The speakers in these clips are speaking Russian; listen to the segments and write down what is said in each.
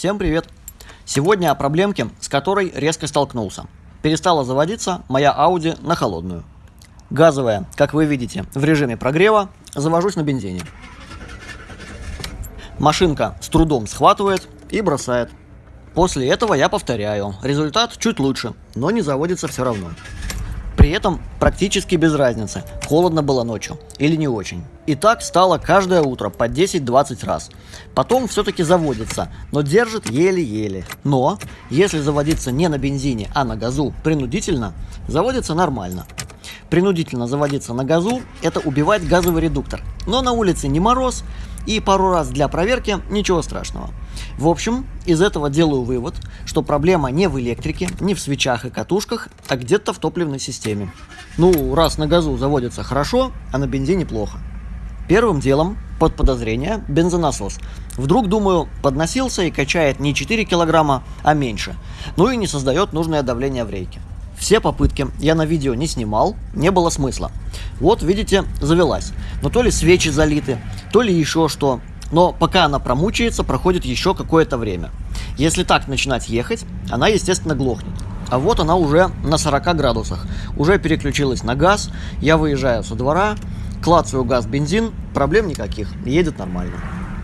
Всем привет! Сегодня о проблемке, с которой резко столкнулся. Перестала заводиться моя Audi на холодную. Газовая, как вы видите, в режиме прогрева, завожусь на бензине. Машинка с трудом схватывает и бросает. После этого я повторяю. Результат чуть лучше, но не заводится все равно. При этом практически без разницы, холодно было ночью или не очень. И так стало каждое утро по 10-20 раз. Потом все-таки заводится, но держит еле-еле. Но, если заводиться не на бензине, а на газу принудительно, заводится нормально. Принудительно заводиться на газу – это убивать газовый редуктор. Но на улице не мороз, и пару раз для проверки ничего страшного. В общем, из этого делаю вывод, что проблема не в электрике, не в свечах и катушках, а где-то в топливной системе. Ну, раз на газу заводится хорошо, а на бензине плохо. Первым делом, под подозрение, бензонасос. Вдруг, думаю, подносился и качает не 4 килограмма, а меньше. Ну и не создает нужное давление в рейке. Все попытки я на видео не снимал, не было смысла. Вот, видите, завелась. Но то ли свечи залиты, то ли еще что. Но пока она промучается, проходит еще какое-то время. Если так начинать ехать, она, естественно, глохнет. А вот она уже на 40 градусах. Уже переключилась на газ. Я выезжаю со двора, клацаю газ-бензин, проблем никаких, едет нормально.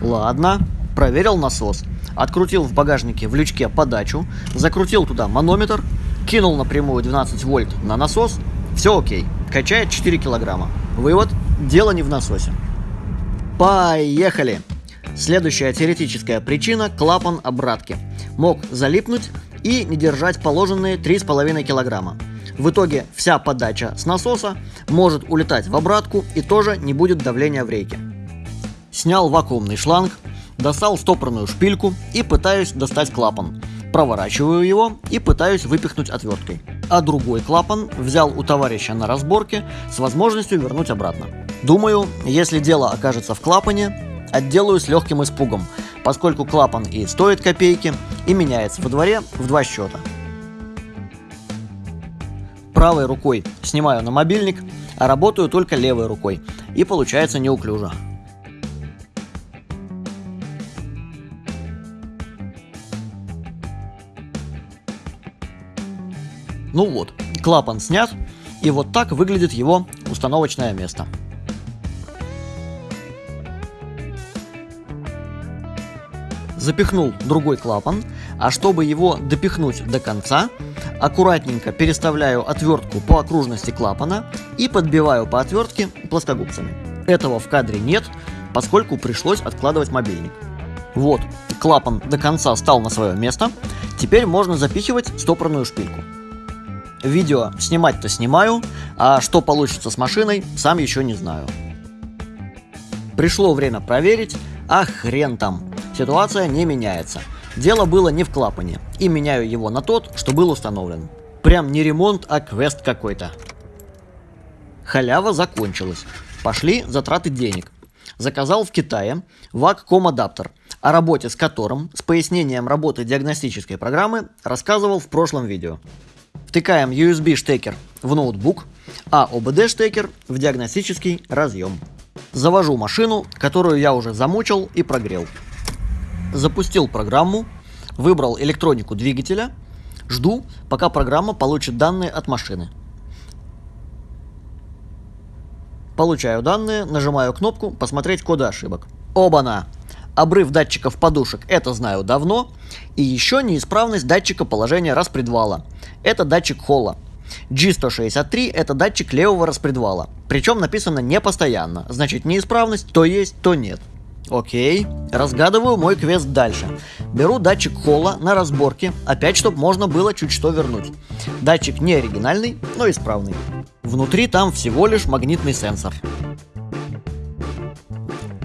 Ладно, проверил насос. Открутил в багажнике в лючке подачу, закрутил туда манометр, кинул напрямую 12 вольт на насос, все окей, качает 4 килограмма. Вывод, дело не в насосе. Поехали! Следующая теоретическая причина – клапан обратки. Мог залипнуть и не держать положенные 3,5 килограмма. В итоге вся подача с насоса может улетать в обратку и тоже не будет давления в рейке. Снял вакуумный шланг, достал стопорную шпильку и пытаюсь достать клапан проворачиваю его и пытаюсь выпихнуть отверткой. А другой клапан взял у товарища на разборке с возможностью вернуть обратно. Думаю, если дело окажется в клапане, отделаю с легким испугом, поскольку клапан и стоит копейки, и меняется во дворе в два счета. Правой рукой снимаю на мобильник, а работаю только левой рукой, и получается неуклюже. Ну вот, клапан снят, и вот так выглядит его установочное место. Запихнул другой клапан, а чтобы его допихнуть до конца, аккуратненько переставляю отвертку по окружности клапана и подбиваю по отвертке плоскогубцами. Этого в кадре нет, поскольку пришлось откладывать мобильник. Вот, клапан до конца стал на свое место, теперь можно запихивать стопорную шпильку. Видео снимать-то снимаю, а что получится с машиной, сам еще не знаю. Пришло время проверить, а хрен там. Ситуация не меняется. Дело было не в клапане, и меняю его на тот, что был установлен. Прям не ремонт, а квест какой-то. Халява закончилась. Пошли затраты денег. Заказал в Китае вак-ком адаптер, о работе с которым с пояснением работы диагностической программы рассказывал в прошлом видео. Втыкаем USB штекер в ноутбук, а OBD штекер в диагностический разъем. Завожу машину, которую я уже замучил и прогрел. Запустил программу, выбрал электронику двигателя, жду, пока программа получит данные от машины. Получаю данные, нажимаю кнопку «Посмотреть коды ошибок». Оба-на! Обрыв датчиков подушек – это знаю давно. И еще неисправность датчика положения распредвала. Это датчик холла. G163 – это датчик левого распредвала. Причем написано не постоянно. Значит, неисправность то есть, то нет. Окей, разгадываю мой квест дальше. Беру датчик холла на разборке, опять чтобы можно было чуть что вернуть. Датчик не оригинальный, но исправный. Внутри там всего лишь магнитный сенсор.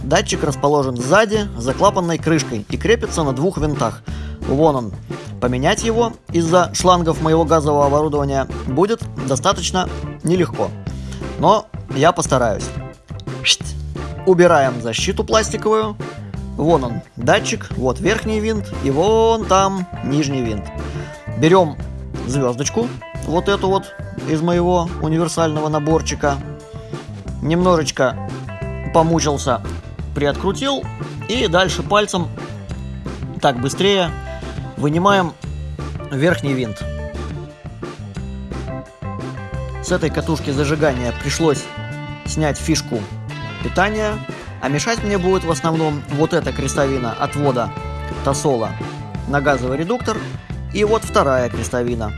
Датчик расположен сзади, за клапанной крышкой и крепится на двух винтах. Вон он. Поменять его из-за шлангов моего газового оборудования будет достаточно нелегко. Но я постараюсь. Убираем защиту пластиковую. Вон он, датчик, вот верхний винт и вон там нижний винт. Берем звездочку, вот эту вот из моего универсального наборчика. Немножечко помучился приоткрутил и дальше пальцем Так быстрее. Вынимаем верхний винт. С этой катушки зажигания пришлось снять фишку питания, а мешать мне будет в основном вот эта крестовина отвода тосола на газовый редуктор и вот вторая крестовина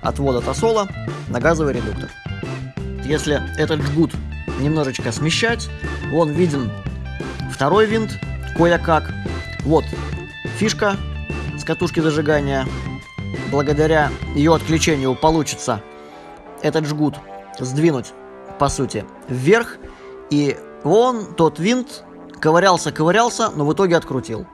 отвода тосола на газовый редуктор. Если этот жгут немножечко смещать, вон виден второй винт кое-как. Вот фишка с катушки зажигания. Благодаря ее отключению получится этот жгут сдвинуть, по сути, вверх. И вон тот винт ковырялся-ковырялся, но в итоге открутил.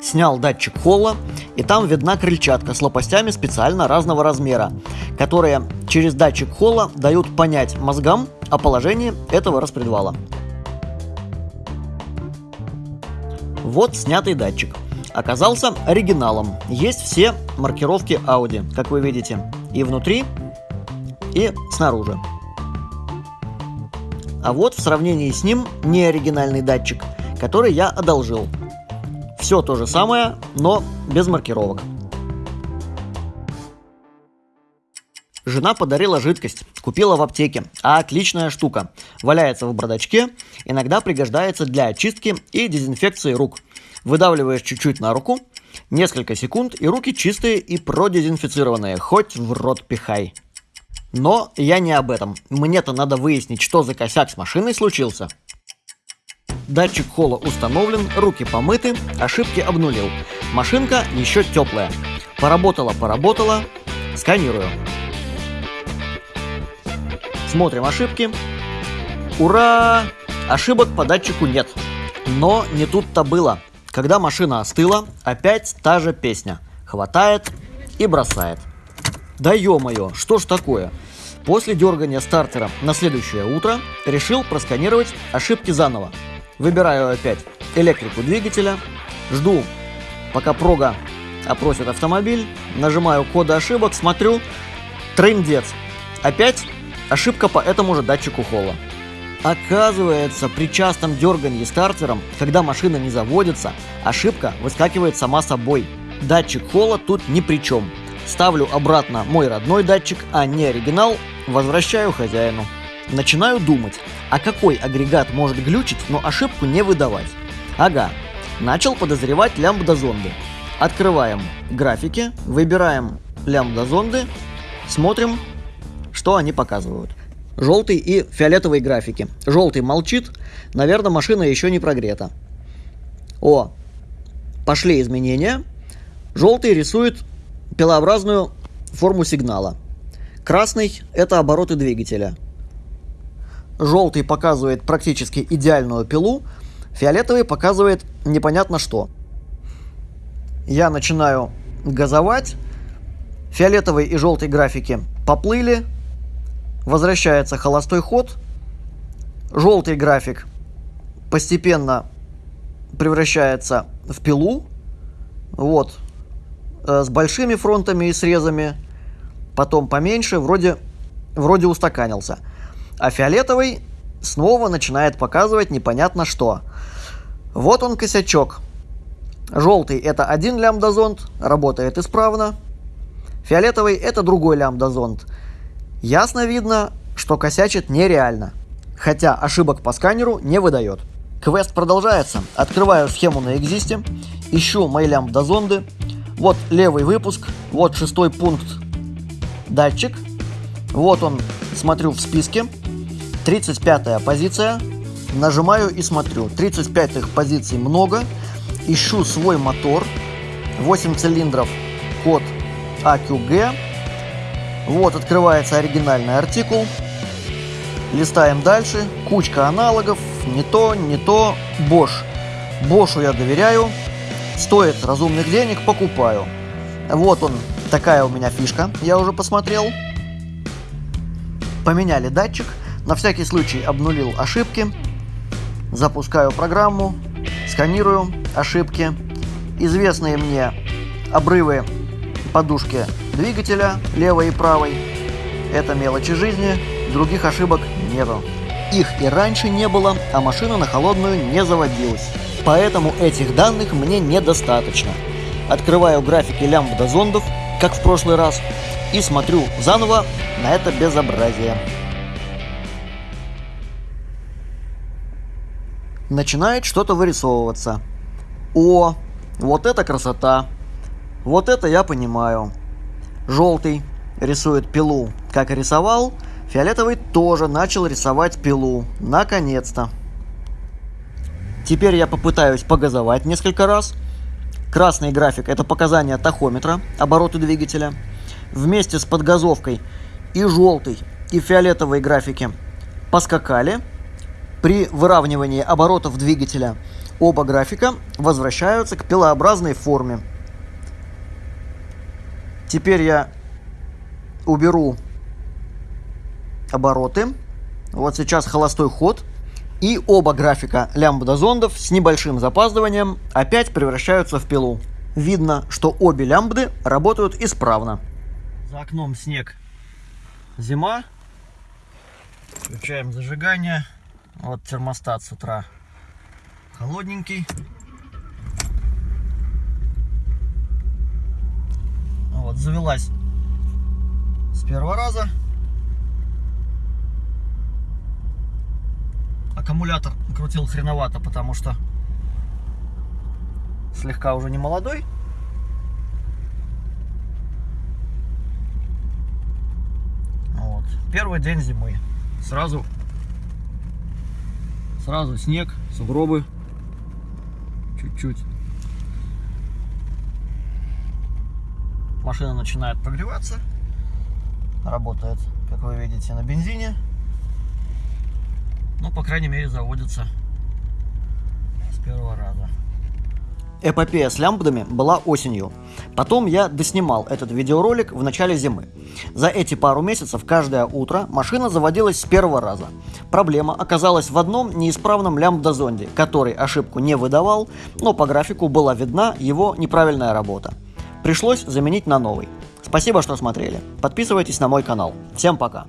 Снял датчик холла, и там видна крыльчатка с лопастями специально разного размера, которые через датчик холла дают понять мозгам о положении этого распредвала. Вот снятый датчик. Оказался оригиналом. Есть все маркировки Audi, как вы видите. И внутри, и снаружи. А вот в сравнении с ним неоригинальный датчик, который я одолжил. Все то же самое, но без маркировок. Жена подарила жидкость, купила в аптеке, а отличная штука. Валяется в бардачке, иногда пригождается для очистки и дезинфекции рук. Выдавливаешь чуть-чуть на руку, несколько секунд, и руки чистые и продезинфицированные, хоть в рот пихай. Но я не об этом. Мне-то надо выяснить, что за косяк с машиной случился. Датчик холла установлен, руки помыты, ошибки обнулил. Машинка еще теплая. Поработала, поработала. Сканирую. Смотрим ошибки. Ура! Ошибок по датчику нет. Но не тут-то было. Когда машина остыла, опять та же песня. Хватает и бросает. Да ё-моё, что ж такое? После дергания стартера на следующее утро решил просканировать ошибки заново. Выбираю опять электрику двигателя, жду, пока прога опросит автомобиль, нажимаю коды ошибок, смотрю, трындец. Опять ошибка по этому же датчику холла. Оказывается, при частом дергании стартером, когда машина не заводится, ошибка выскакивает сама собой. Датчик холла тут ни при чем. Ставлю обратно мой родной датчик, а не оригинал, возвращаю хозяину. Начинаю думать, а какой агрегат может глючить, но ошибку не выдавать. Ага, начал подозревать лямбда-зонды. Открываем графики, выбираем лямбда-зонды, смотрим, что они показывают. Желтый и фиолетовый графики. Желтый молчит, наверное, машина еще не прогрета. О, пошли изменения. Желтый рисует пилообразную форму сигнала. Красный – это обороты двигателя. Желтый показывает практически идеальную пилу, фиолетовый показывает непонятно что. Я начинаю газовать, фиолетовый и желтый графики поплыли, возвращается холостой ход, желтый график постепенно превращается в пилу, вот, э, с большими фронтами и срезами, потом поменьше, вроде, вроде устаканился. А фиолетовый снова начинает показывать непонятно что. Вот он косячок. Желтый это один лямбда-зонд, работает исправно. Фиолетовый это другой лямбда-зонд. Ясно видно, что косячит нереально. Хотя ошибок по сканеру не выдает. Квест продолжается. Открываю схему на экзисте, ищу мои лямбда-зонды. Вот левый выпуск, вот шестой пункт датчик. Вот он, смотрю в списке. 35 позиция. Нажимаю и смотрю. 35 позиций много. Ищу свой мотор. 8 цилиндров, код AQG. Вот открывается оригинальный артикул. Листаем дальше. Кучка аналогов. Не то, не то. Bosch. Бошу я доверяю. Стоит разумных денег, покупаю. Вот он, такая у меня фишка, я уже посмотрел. Поменяли датчик. На всякий случай обнулил ошибки. Запускаю программу. Сканирую ошибки. Известные мне обрывы подушки двигателя левой и правой. Это мелочи жизни, других ошибок нету. Их и раньше не было, а машина на холодную не заводилась. Поэтому этих данных мне недостаточно. Открываю графики лямбда зондов, как в прошлый раз, и смотрю заново на это безобразие. Начинает что-то вырисовываться. О, вот это красота. Вот это я понимаю. Желтый рисует пилу, как и рисовал. Фиолетовый тоже начал рисовать пилу. Наконец-то. Теперь я попытаюсь погазовать несколько раз. Красный график – это показания тахометра, обороты двигателя. Вместе с подгазовкой и желтый, и фиолетовые графики поскакали. При выравнивании оборотов двигателя оба графика возвращаются к пилообразной форме. Теперь я уберу обороты. Вот сейчас холостой ход. И оба графика лямбда зондов с небольшим запаздыванием опять превращаются в пилу. Видно, что обе лямбды работают исправно. За окном снег. Зима. Включаем зажигание. Вот термостат с утра холодненький. Вот, завелась с первого раза. Аккумулятор крутил хреновато, потому что слегка уже не молодой. Вот. Первый день зимы. Сразу, сразу снег, сугробы. Чуть-чуть. Машина начинает прогреваться. Работает, как вы видите, на бензине. Ну, по крайней мере, заводится с первого раза. Эпопея с лямбдами была осенью. Потом я доснимал этот видеоролик в начале зимы. За эти пару месяцев каждое утро машина заводилась с первого раза. Проблема оказалась в одном неисправном лямбда-зонде, который ошибку не выдавал, но по графику была видна его неправильная работа. Пришлось заменить на новый. Спасибо, что смотрели. Подписывайтесь на мой канал. Всем пока.